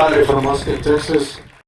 Mauricio Compadre from Austin, Texas.